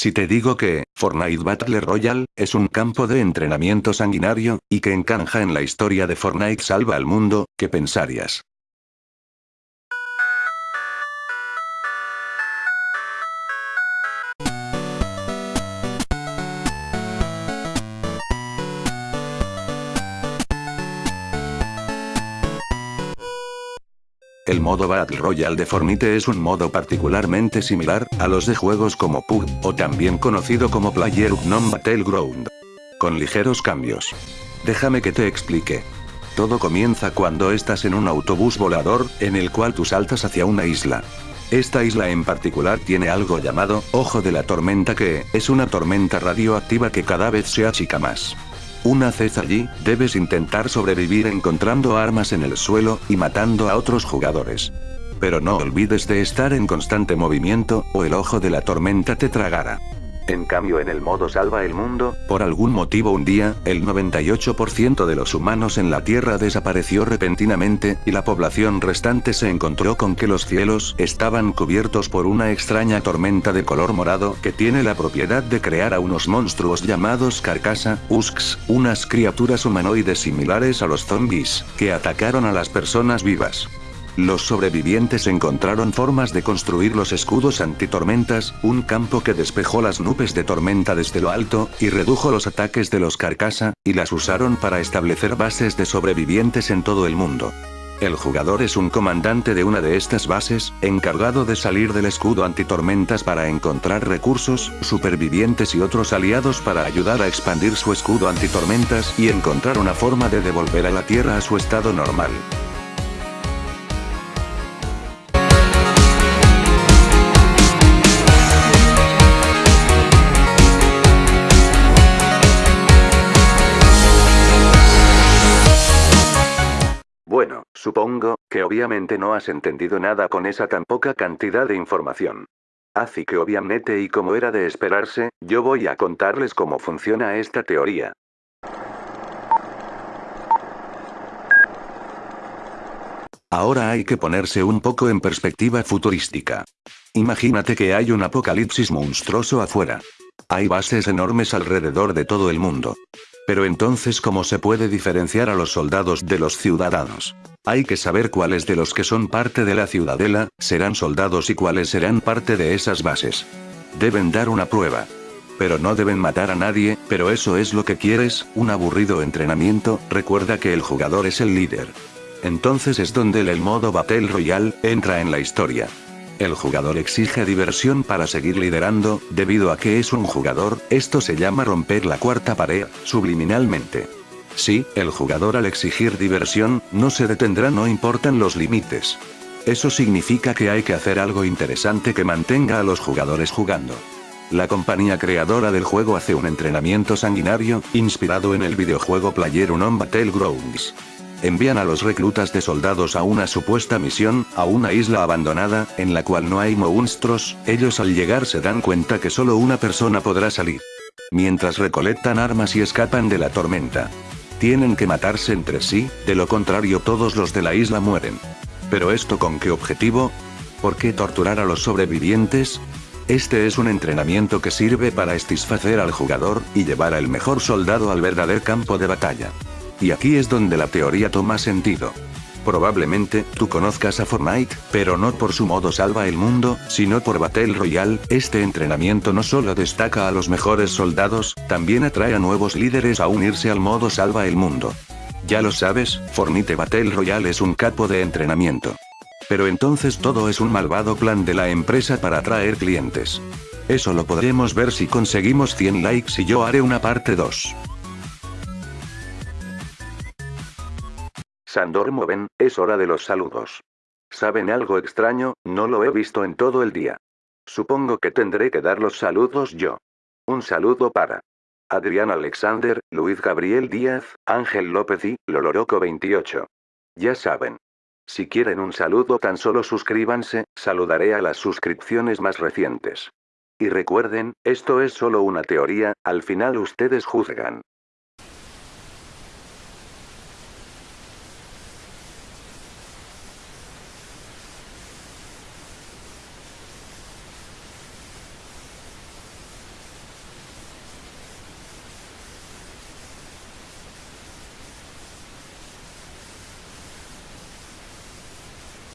Si te digo que, Fortnite Battle Royale, es un campo de entrenamiento sanguinario, y que encanja en la historia de Fortnite salva al mundo, ¿qué pensarías? El modo Battle Royale de Fornite es un modo particularmente similar a los de juegos como PUG, o también conocido como PlayerUnknown Battleground. Con ligeros cambios. Déjame que te explique. Todo comienza cuando estás en un autobús volador, en el cual tú saltas hacia una isla. Esta isla en particular tiene algo llamado Ojo de la Tormenta que es una tormenta radioactiva que cada vez se achica más. Una vez allí, debes intentar sobrevivir encontrando armas en el suelo, y matando a otros jugadores. Pero no olvides de estar en constante movimiento, o el ojo de la tormenta te tragará. En cambio en el modo salva el mundo, por algún motivo un día, el 98% de los humanos en la Tierra desapareció repentinamente, y la población restante se encontró con que los cielos estaban cubiertos por una extraña tormenta de color morado que tiene la propiedad de crear a unos monstruos llamados Carcasa, Usks, unas criaturas humanoides similares a los zombies, que atacaron a las personas vivas. Los sobrevivientes encontraron formas de construir los escudos antitormentas, un campo que despejó las nubes de tormenta desde lo alto, y redujo los ataques de los carcasa, y las usaron para establecer bases de sobrevivientes en todo el mundo. El jugador es un comandante de una de estas bases, encargado de salir del escudo antitormentas para encontrar recursos, supervivientes y otros aliados para ayudar a expandir su escudo antitormentas y encontrar una forma de devolver a la Tierra a su estado normal. Supongo, que obviamente no has entendido nada con esa tan poca cantidad de información. Así que obviamente y como era de esperarse, yo voy a contarles cómo funciona esta teoría. Ahora hay que ponerse un poco en perspectiva futurística. Imagínate que hay un apocalipsis monstruoso afuera. Hay bases enormes alrededor de todo el mundo. Pero entonces ¿cómo se puede diferenciar a los soldados de los ciudadanos? Hay que saber cuáles de los que son parte de la ciudadela, serán soldados y cuáles serán parte de esas bases. Deben dar una prueba. Pero no deben matar a nadie, pero eso es lo que quieres, un aburrido entrenamiento, recuerda que el jugador es el líder. Entonces es donde el modo Battle Royale, entra en la historia. El jugador exige diversión para seguir liderando, debido a que es un jugador, esto se llama romper la cuarta pared, subliminalmente. Sí, el jugador al exigir diversión, no se detendrá no importan los límites. Eso significa que hay que hacer algo interesante que mantenga a los jugadores jugando. La compañía creadora del juego hace un entrenamiento sanguinario, inspirado en el videojuego PlayerUnknown Battlegrounds. Envían a los reclutas de soldados a una supuesta misión, a una isla abandonada, en la cual no hay monstruos, ellos al llegar se dan cuenta que solo una persona podrá salir. Mientras recolectan armas y escapan de la tormenta. Tienen que matarse entre sí, de lo contrario todos los de la isla mueren. ¿Pero esto con qué objetivo? ¿Por qué torturar a los sobrevivientes? Este es un entrenamiento que sirve para satisfacer al jugador, y llevar al mejor soldado al verdadero campo de batalla. Y aquí es donde la teoría toma sentido. Probablemente, tú conozcas a Fortnite, pero no por su modo salva el mundo, sino por Battle Royale, este entrenamiento no solo destaca a los mejores soldados, también atrae a nuevos líderes a unirse al modo salva el mundo. Ya lo sabes, Fortnite Battle Royale es un capo de entrenamiento. Pero entonces todo es un malvado plan de la empresa para atraer clientes. Eso lo podremos ver si conseguimos 100 likes y yo haré una parte 2. Sandor Moven, es hora de los saludos. ¿Saben algo extraño? No lo he visto en todo el día. Supongo que tendré que dar los saludos yo. Un saludo para Adrián Alexander, Luis Gabriel Díaz, Ángel López y Loloroco 28. Ya saben. Si quieren un saludo tan solo suscríbanse, saludaré a las suscripciones más recientes. Y recuerden, esto es solo una teoría, al final ustedes juzgan.